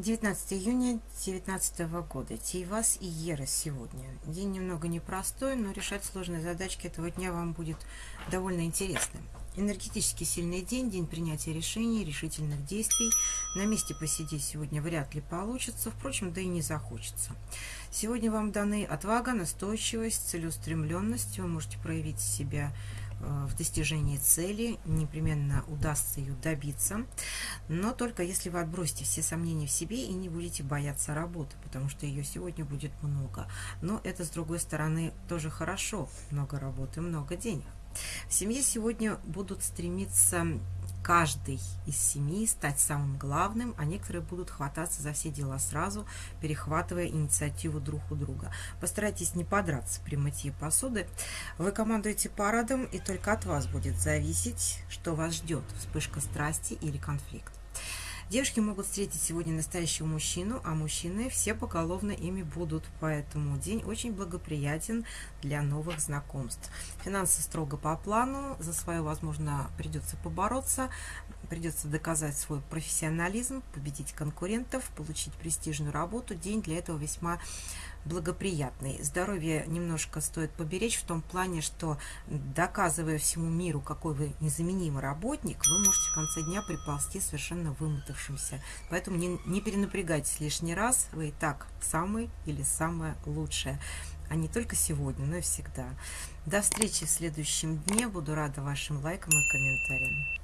19 июня 2019 года. Тейвас и Ера сегодня. День немного непростой, но решать сложные задачки этого дня вам будет довольно интересным. Энергетически сильный день, день принятия решений, решительных действий. На месте посидеть сегодня вряд ли получится, впрочем, да и не захочется. Сегодня вам даны отвага, настойчивость, целеустремленность. Вы можете проявить себя в достижении цели, непременно удастся ее добиться, но только если вы отбросите все сомнения в себе и не будете бояться работы, потому что ее сегодня будет много. Но это, с другой стороны, тоже хорошо, много работы, много денег. В семье сегодня будут стремиться каждый из семьи стать самым главным, а некоторые будут хвататься за все дела сразу, перехватывая инициативу друг у друга. Постарайтесь не подраться при мытье посуды. Вы командуете парадом, и только от вас будет зависеть, что вас ждет, вспышка страсти или конфликт. Девушки могут встретить сегодня настоящего мужчину, а мужчины все поголовно ими будут, поэтому день очень благоприятен для новых знакомств. Финансы строго по плану, за свое, возможно, придется побороться, придется доказать свой профессионализм, победить конкурентов, получить престижную работу. День для этого весьма благоприятный. Здоровье немножко стоит поберечь в том плане, что доказывая всему миру, какой вы незаменимый работник, вы можете в конце дня приползти совершенно вымотавшимся. Поэтому не, не перенапрягайтесь лишний раз, вы и так самый или самое лучшее. А не только сегодня, но и всегда. До встречи в следующем дне. Буду рада вашим лайкам и комментариям.